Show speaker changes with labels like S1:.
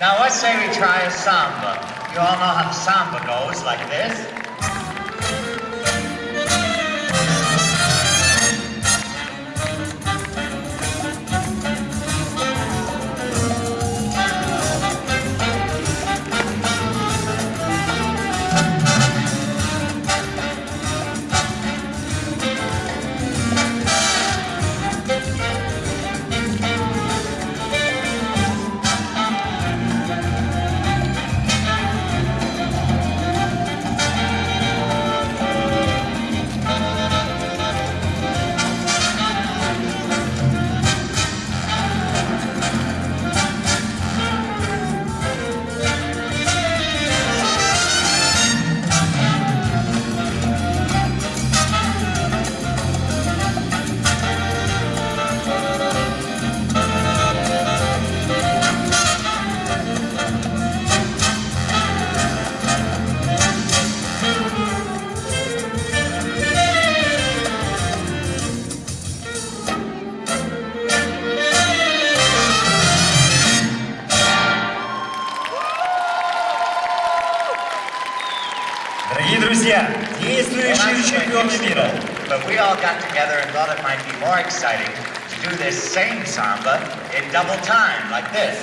S1: Now let's say we try a samba. You all know how samba goes, like this.
S2: друзья,
S1: Well,
S2: действующие
S1: that's
S2: чемпионы
S1: quite
S2: мира.
S1: useful, But we all got together and thought it might be more exciting to do this same samba in double time, like this.